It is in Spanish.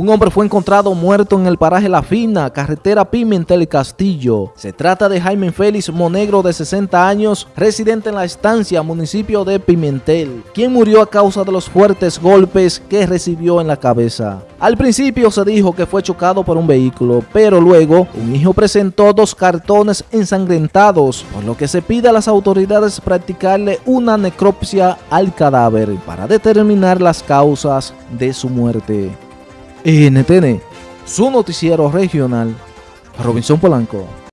Un hombre fue encontrado muerto en el paraje La Fina, carretera Pimentel Castillo. Se trata de Jaime Félix Monegro de 60 años, residente en la estancia municipio de Pimentel, quien murió a causa de los fuertes golpes que recibió en la cabeza. Al principio se dijo que fue chocado por un vehículo, pero luego un hijo presentó dos cartones ensangrentados, por lo que se pide a las autoridades practicarle una necropsia al cadáver para determinar las causas de su muerte. NTN, su noticiero regional, Robinson Polanco.